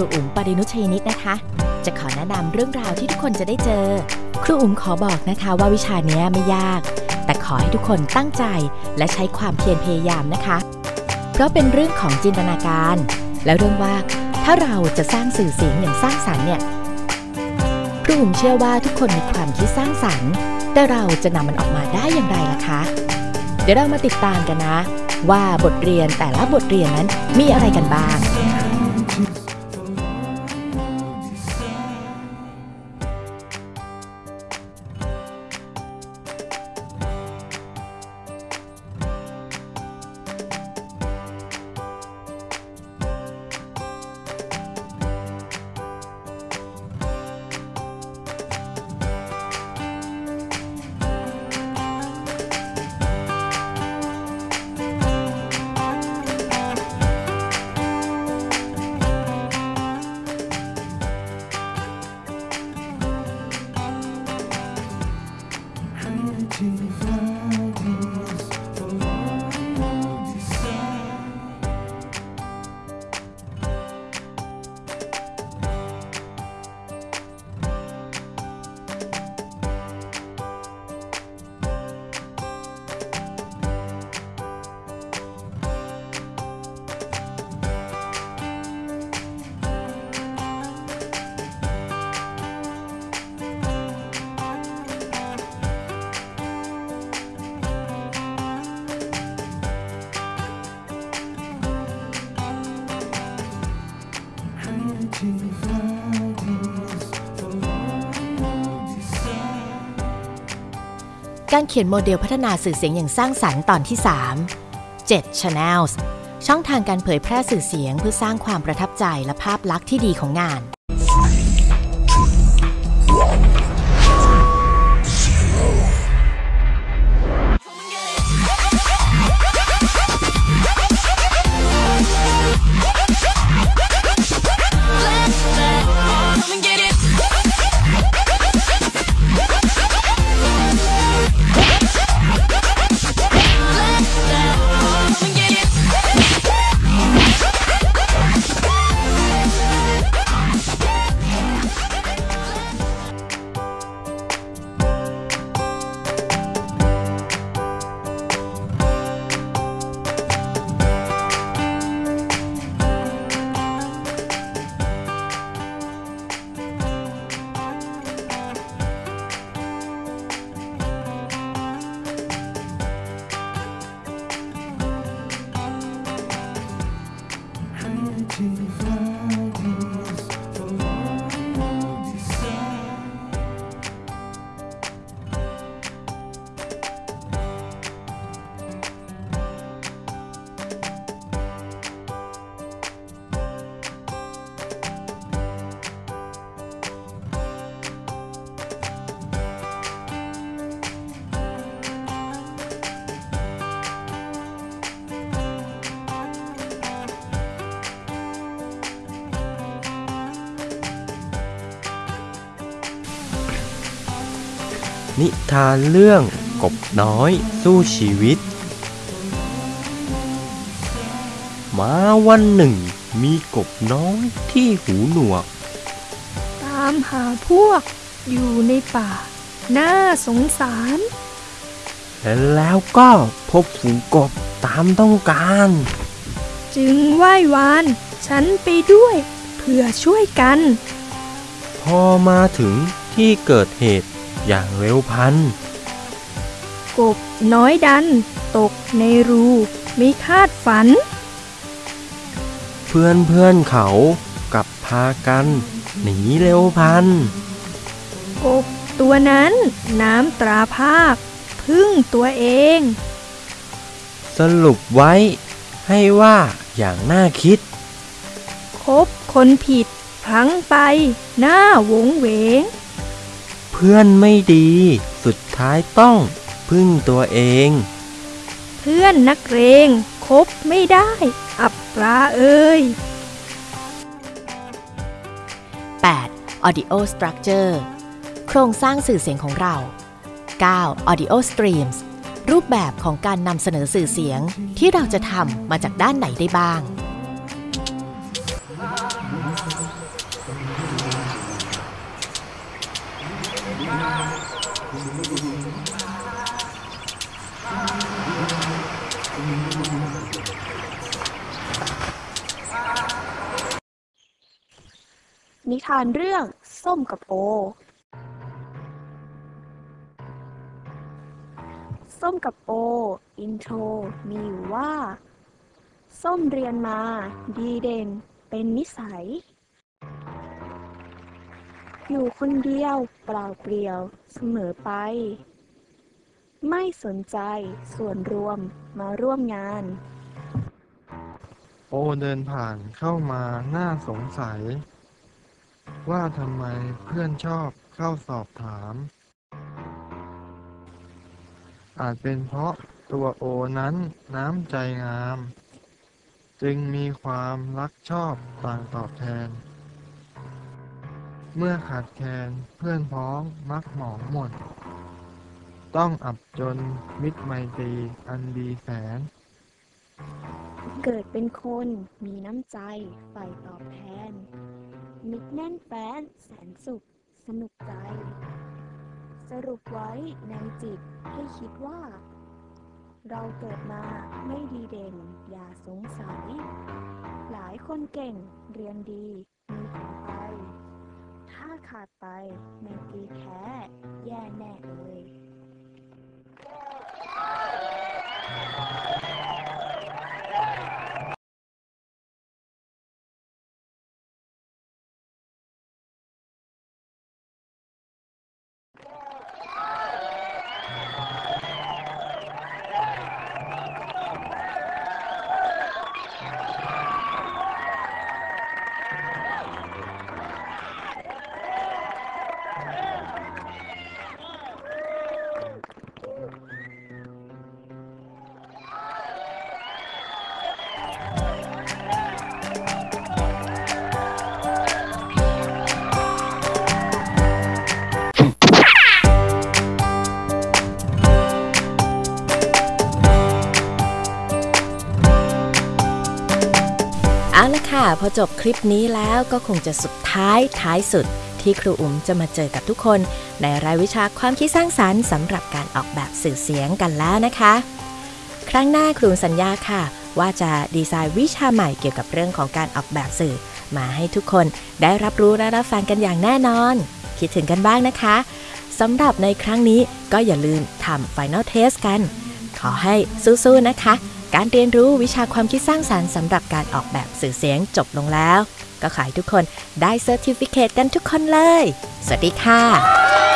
รูอุ๋มปรินุชัยนิตนะคะ จะขอแนะนำเรื่องราวที่ทุกคนจะได้เจอ ครูอุ๋มขอบอกนะคะว่าวิชานี้ไม่ยาก แต่ขอให้ทุกคนตั้งใจและใช้ความเพียรพยายามนะคะ เพราะเป็นเรื่องของจินตนาการ และเรื่องว่าถ้าเราจะสร้างสื่อเสียงอย่างสร้างสรรค์เนี่ยครูอุ๋มเชื่อว่าทุกคนมีความคิดสร้างสรรค์แต่เราจะนำมันออกมาได้อย่างไรล่ะคะ เดี๋ยวเรามาติดตามกันนะ ว่าบทเรียนแต่ละบทเรียนนั้นมีอะไรกันบ้าง การเขียนโมเดลพัฒนาสื่อเสียงอย่างสร้างสรรค์ตอนที่ 3 7 Channels ช่องทางการเผยแพร่สื่อเสียงเพื่อสร้างความประทับใจและภาพลักษณ์ที่ดีของงาน นิทานเรื่องกบน้อยสู้ชีวิต มาวันหนึ่ง มีกบน้อยที่หูหนวก ตามหาพวกอยู่ในป่า น่าสงสาร และแล้วก็พบฝูงกบตามต้องการ จึงไหว้วาน ฉันไปด้วยเพื่อช่วยกัน พอมาถึงที่เกิดเหตุ อย่างเร็วพลัน กบน้อยดัน ตกในรูไม่คาดฝัน เพื่อนเพื่อนๆเขากลับพากัน หนีเร็วพลัน กบตัวนั้นน้ำตราภาพพึ่งตัวเอง สรุปไว้ให้ว่าอย่างน่าคิด คบคนผิดพลั้งไปหน้าหวงเหวงเพื่อนไม่ดี สุดท้ายต้องพึ่งตัวเอง เพื่อนนักเรงคบไม่ได้ อับปราเอ้ย 8. Audio Structure โครงสร้างสื่อเสียงของเรา 9. Audio Streams รูปแบบของการนำเสนอสื่อเสียงที่เราจะทำมาจากด้านไหนได้บ้าง นิทานเรื่องส้มกับโอ ส้มกับโอ อินโทรมีอยู่ว่า ส้มเรียนมา ดีเด่น เป็นนิสัย อยู่คนเดียวเปล่าเปลี่ยวเสมอไป ไม่สนใจส่วนรวมมาร่วมงาน โอเดินผ่านเข้ามาน่าสงสัย ว่าทำไมเพื่อนชอบเข้าสอบถาม อาจเป็นเพราะตัวโอนั้นน้ำใจงาม จึงมีความรักชอบต่างตอบแทน เมื่อขาดแคลนเพื่อนพ้องมักหมองหมด ต้องอับจนมิตรไมตรีอันดีแสน เกิดเป็นคนมีน้ำใจใฝ่ตอบแทน มิตรแน่นแฟ้นแสนสุข สนุกใจ สรุปไว้ในจิตให้คิดว่า เราเกิดมาไม่ดีเด่นอย่าสงสัย หลายคนเก่งเรียนดีมีผลไป ถ้าขาดไปในตีแท้แย่แน่เลย Yeah. พอจบคลิปนี้แล้วก็คงจะสุดท้ายท้ายสุด ที่ครูอุ๋มจะมาเจอกับทุกคน ในรายวิชาความคิดสร้างสรรค์สำหรับการออกแบบสื่อเสียงกันแล้วนะคะ ครั้งหน้าครูสัญญาค่ะ ว่าจะดีไซน์วิชาใหม่เกี่ยวกับเรื่องของการออกแบบสื่อ มาให้ทุกคนได้รับรู้และรับฟังกันอย่างแน่นอน คิดถึงกันบ้างนะคะสำหรับในครั้งนี้ก็อย่าลืมทำ Final Test กัน ขอให้สู้ๆนะคะ การเรียนรู้วิชาความคิดสร้างสารรค์สำหรับการออกแบบสื่อเสียงจบลงแล้ว ก็ขอให้ทุกคนได้เซอร์ติฟิเคตกันทุกคนเลย สวัสดีค่ะ